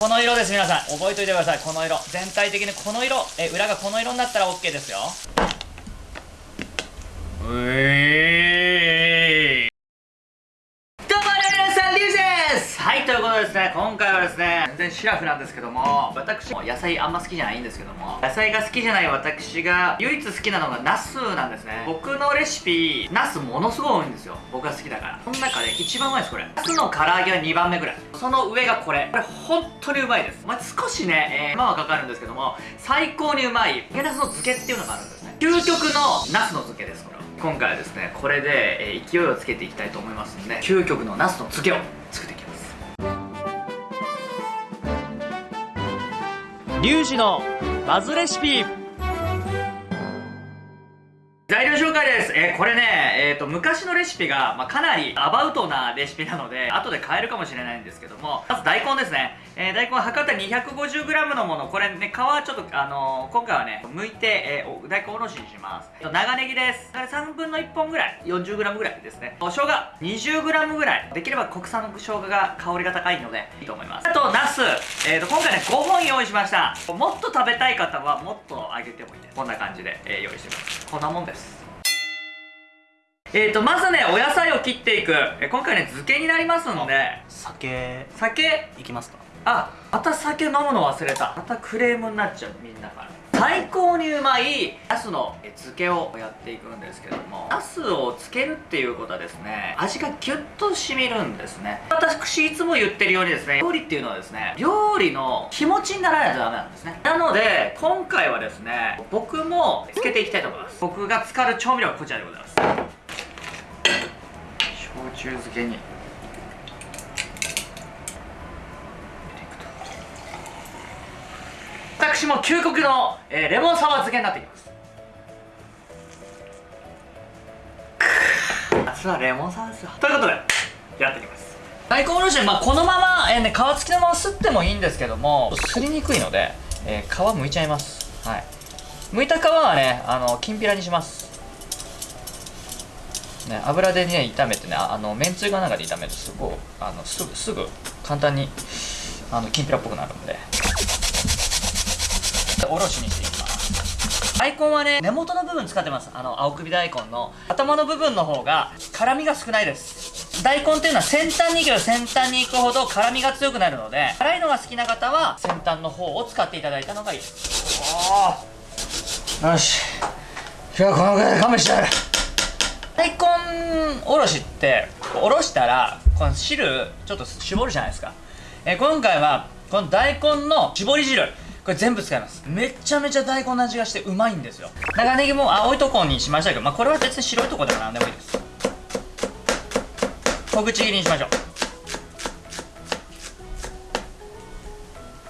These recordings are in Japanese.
この色です皆さん。覚えておいてください。この色。全体的にこの色。え裏がこの色になったら OK ですよ。うえー。どうも皆さんリュウです。はいということでですね今回はですね全然シラフなんですけども私も野菜あんま好きじゃないんですけども野菜が好きじゃない私が唯一好きなのがナスなんですね。僕のレシピナスものすごい多いんですよ。僕が好きだから。この中で一番うまいですこれ。ナスの唐揚げは2番目ぐらい。その上がこれ。これ本当にうまいです。まあ、少しね、えー、手間はかかるんですけども最高にうまい揚げナスの漬けっていうのがあるんですね。究極のナスの漬けですこれ今回はですねこれで、え、勢いをつけていきたいと思いますので究極のナスの漬けを作っていきます。リュウジのバズレシピ。これね、えっ、ー、と、昔のレシピが、まあ、かなりアバウトなレシピなので、後で変えるかもしれないんですけども、まず大根ですね。えー、大根は測った 250g のもの、これね、皮はちょっと、あの今回はね、剥いて、え大根おろしにします。長ネギです。これ3分の1本ぐらい、40g ぐらいですね。お生姜、20g ぐらい。できれば国産の生姜が香りが高いので、いいと思います。あと、ナス。えっ、と、今回ね、5本用意しました。もっと食べたい方は、もっとあげてもいいです。こんな感じで、え用意してます。こんなもんです。えーと、まずね、お野菜を切っていく。え今回ね、漬けになりますので。酒。酒？いきますかあ、また酒飲むの忘れた。またクレームになっちゃう、みんなから。最高にうまいナスの漬けをやっていくんですけどもナスを漬けるっていうことはですね味がギュッと染みるんですね私いつも言ってるようにですね料理っていうのはですね料理の気持ちにならないとダメなんですねなので今回はですね僕も漬けていきたいと思います僕が使う調味料はこちらでございます焼酎漬けに。私も究極の、えー、レモンサワー漬けになっていきます。夏はレモンサワーですよ。ということでやっていきます。大根おろしまあこのまま、えーね、皮付きのまますってもいいんですけどもすりにくいので、えー、皮むいちゃいます。はい。剥いた皮はねあのきんぴらにします。ね、油でね炒めてねあのめんつゆが中で炒めるとすごいあのすぐすぐ簡単にあのきんぴらっぽくなるんで。おろしにしていきます。大根はね根元の部分使ってます。あの青首大根の頭の部分の方が辛みが少ないです。大根っていうのは先端に行けば先端に行くほど辛みが強くなるので辛いのが好きな方は先端の方を使っていただいたのがいいです。よし。今日はこのぐらいで勘弁して。やる大根おろしっておろしたらこの汁ちょっと絞るじゃないですか、え今回はこの大根の絞り汁。これ全部使います。めちゃめちゃ大根の味がしてうまいんですよ。長ネギも青いとこにしましたけど、まあ、これは別に白いとこでも何でもいいです。小口切りにしましょう。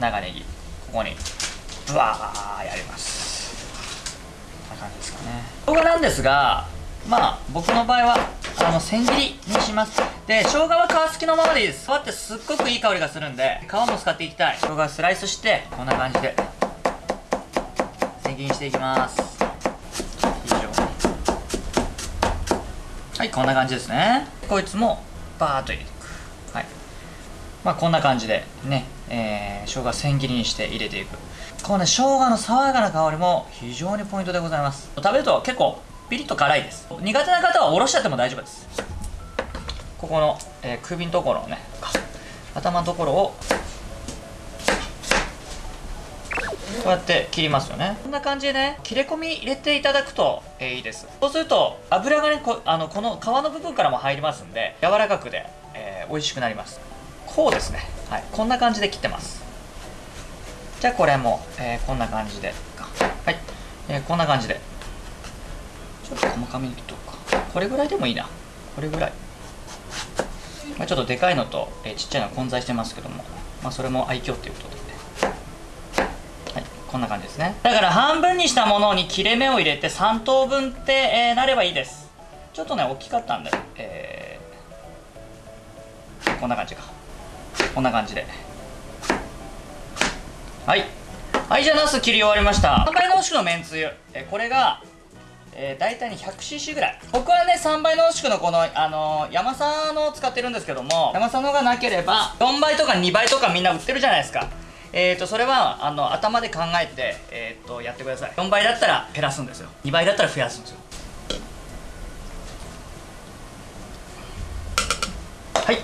長ネギ。ここにブワーやります。こんな感じですかね。動画なんですがまあ僕の場合はあの千切りにします。で生姜は皮付きのままでいいです。皮ってすっごくいい香りがするんで皮も使っていきたい。生姜スライスしてこんな感じで。千切りにしていきます。以上。はいこんな感じですね。こいつもバーッと入れていく。はい。まあこんな感じでねえー、生姜千切りにして入れていく。このね生姜の爽やかな香りも非常にポイントでございます。食べると結構ピリッと辛いです。苦手な方はおろしちゃっても大丈夫です。ここの、えー、首のところをね頭のところをこうやって切りますよね。こんな感じでね切れ込み入れていただくと、えー、いいです。そうすると油がねこあのこの皮の部分からも入りますんで柔らかくで、えー、美味しくなります。こうですね。はい。こんな感じで切ってます。じゃあこれも、えー、こんな感じではい、えー、こんな感じで。ちょっと細かめに切っとくか。これぐらいでもいいな。これぐらい、まあ、ちょっとでかいのと、え、ちっちゃいの混在してますけども、まあ、それも愛嬌っていうことで。はい。こんな感じですね。だから半分にしたものに切れ目を入れて3等分って、えー、なればいいです。ちょっとね大きかったんで、えー、こんな感じか。こんな感じで。はい。はいじゃあナス切り終わりました。3倍濃縮のめんつゆ。えこれがえー、大体ね 100cc ぐらい。僕はね3倍濃縮のこのあのー、山佐のを使ってるんですけども山佐のがなければ4倍とか2倍とかみんな売ってるじゃないですか。えーと、それはあの頭で考えて、えーと、やってください。4倍だったら減らすんですよ。2倍だったら増やすんですよ。はい。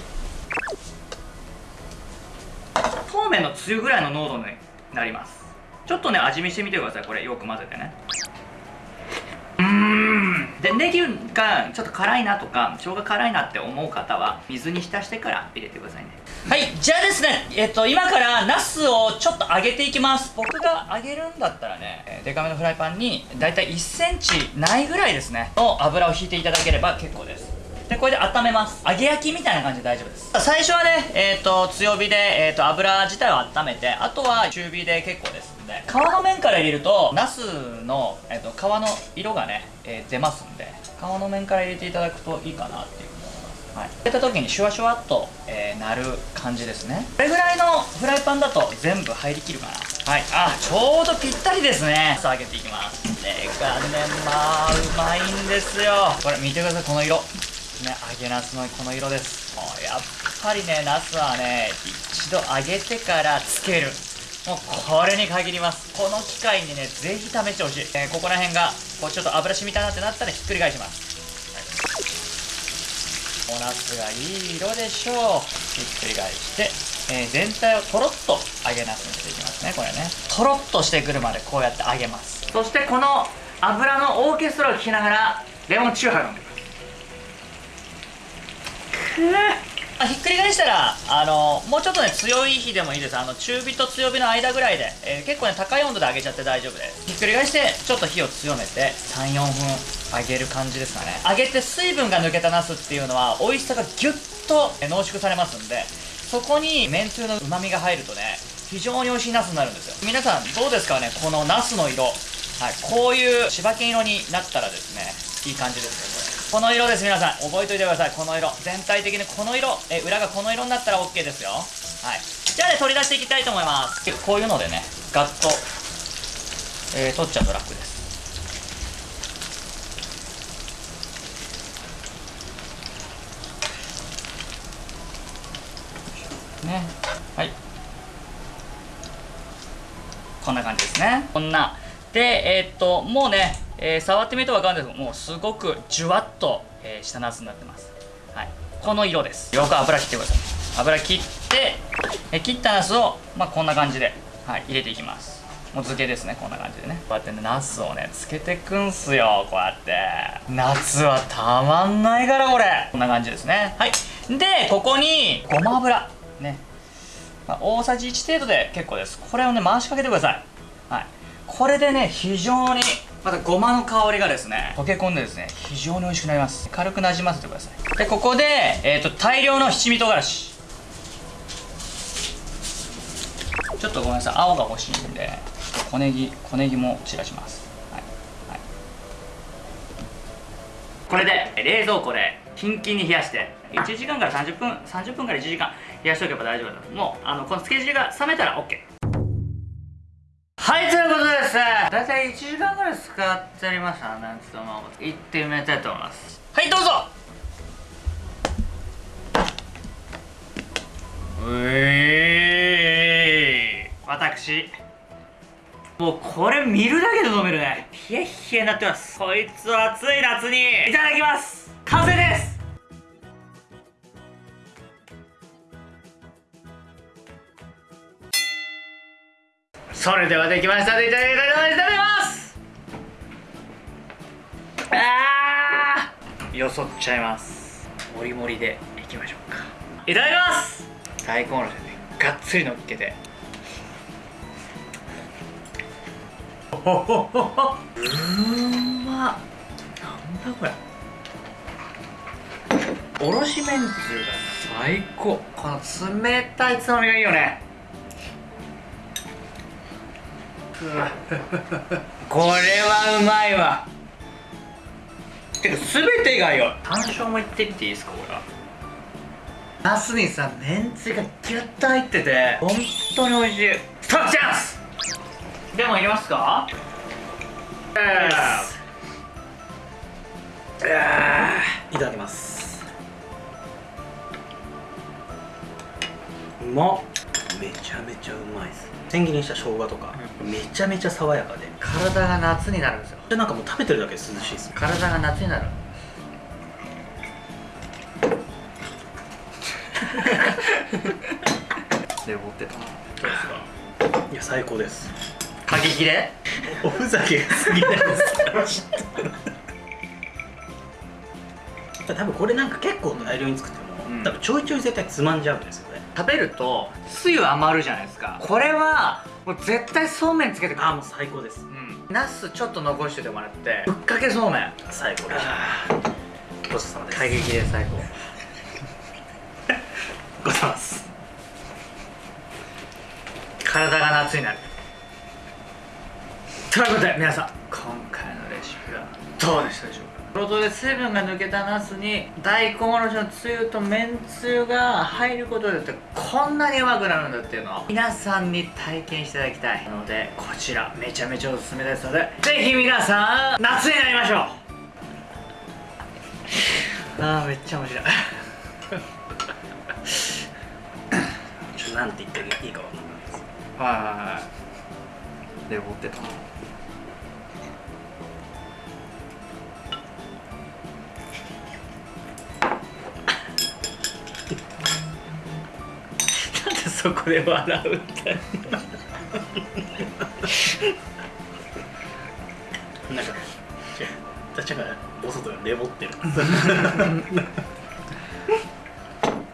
そうめんのつゆぐらいの濃度になります。ちょっとね味見してみてください。これよく混ぜてね。でネギがちょっと辛いなとか生姜辛いなって思う方は水に浸してから入れてくださいね。はいじゃあですねえっと今からナスをちょっと揚げていきます。僕が揚げるんだったらねデカめのフライパンにだいたい 1cm ないぐらいですねの油を引いていただければ結構です。でこれで温めます。揚げ焼きみたいな感じで大丈夫です。最初はねえっ、ー、と強火で、えーと、油自体を温めてあとは中火で結構ですんで皮の面から入れるとナスの、えーと、皮の色がね、えー、出ますんで皮の面から入れていただくといいかなっていう思います。はい。入れた時にシュワシュワっと、えー、なる感じですね。これぐらいのフライパンだと全部入りきるかな。はい。あちょうどぴったりですね。さあ揚げていきます。ねがねまあうまいんですよ。これ見てくださいこの色。ね。揚げなすのこの色です。もうやっぱりねなすはね一度揚げてからつける。もうこれに限ります。この機会にねぜひ試してほしい、えー、ここら辺がこうちょっと油染みたなってなったらひっくり返します、おなすがいい色でしょう。ひっくり返して、えー、全体をとろっと揚げなすにしていきますねこれね。とろっとしてくるまでこうやって揚げます。そしてこの油のオーケストラを聴きながらレモンチューハイを飲んで あひっくり返したらあのもうちょっとね強い火でもいいです。あの中火と強火の間ぐらいで、えー、結構ね高い温度で揚げちゃって大丈夫です。ひっくり返してちょっと火を強めて34分揚げる感じですかね。揚げて水分が抜けたナスっていうのは美味しさがギュッと濃縮されますんでそこにめんつゆの旨味が入るとね非常に美味しいナスになるんですよ。皆さんどうですかねこのナスの色。はいこういう柴犬色になったらですねいい感じですよここの色です皆さん。覚えておいてください。この色。全体的にこの色。え裏がこの色になったら OK ですよ。はい。じゃあね取り出していきたいと思います。こういうのでねガッと、えー、取っちゃうと楽です。ね。はい。こんな感じですね。こんな。でえー、っともうねえー、触ってみると分かるんです。けどもうすごくじゅわっと、えー、したナスになってます、はい、この色です。よく油切ってください。油切って、えー、切ったナスを、まあ、こんな感じで、はい、入れていきます。もう漬けですね。こんな感じでね。こうやってねナスをねつけてくんすよ。こうやって。夏はたまんないからこれ。こんな感じですね。はい。でここにごま油。ね、まあ、大さじ1程度で結構です。これをね回しかけてください。はい。これでね非常にまたごまの香りがですね溶け込んでですね非常に美味しくなります。軽くなじませてください。でここで、えーと、大量の七味唐辛子。ちょっとごめんなさい。青が欲しいんで小ネギ小ネギも散らします、はい。はい、これで冷蔵庫でキンキンに冷やして1時間から30分30分から1時間冷やしておけば大丈夫だもうあのこの漬け汁が冷めたら OK はいということでですね大体1時間ぐらい使ってありましたねちょっとまあ行ってみたいと思います。はいどうぞ。うえー。私。もうこれ見るだけで飲めるね。冷え冷えになってます。こいつは暑い夏に。いただきます。完成ですそれではできました。でいただきたいと思います。あー。よそっちゃいます。もりもりでいきましょうか。いただきます。大根おろしでねがっつりのっけて。うん。まなん。だこれおろしめん。つゆが最高この冷たいつまみがいいよねこれはうまいわ。てか全てがよ。山椒もいってみていいですかこれは。ナスにさめんつゆがギュッと入ってて本当に美味しい。ストップチャンス！でもいりますか？いただきます。うまっ。めちゃめちゃうまいです。千切りにした生姜とか、めちゃめちゃ爽やかで体が夏になるんですよ。でなんかもう食べてるだけで涼しいです体が夏になる。で持ってた。どうですか？いや最高です。過激でおふざけが過ぎないです。多分これなんか結構大量に作っても、うん。多分ちょいちょい絶対つまんじゃうんですよ。ね食べるとつゆ余るじゃないですか。これはもう絶対そうめんつけてああもう最高です。うん。ナスちょっと残しててもらってぶっかけそうめん。最高ですごちそうさまです。過激で最高。ございます。体が夏になる。ということで皆さん今回のレシピはどうでしたでしょうか？冒頭で水分が抜けたナスに大根おろしのつゆとめんつゆが入ることによってこんなにうまくなるんだっていうのを皆さんに体験していただきたいのでこちらめちゃめちゃおすすめですのでぜひ皆さん夏になりましょう。あーめっちゃ面白い。ちょっとなんて言っていいかわかんないです。はいはいはいで持ってたそこで笑うみたいな。んか違うたちがお外がレボってる。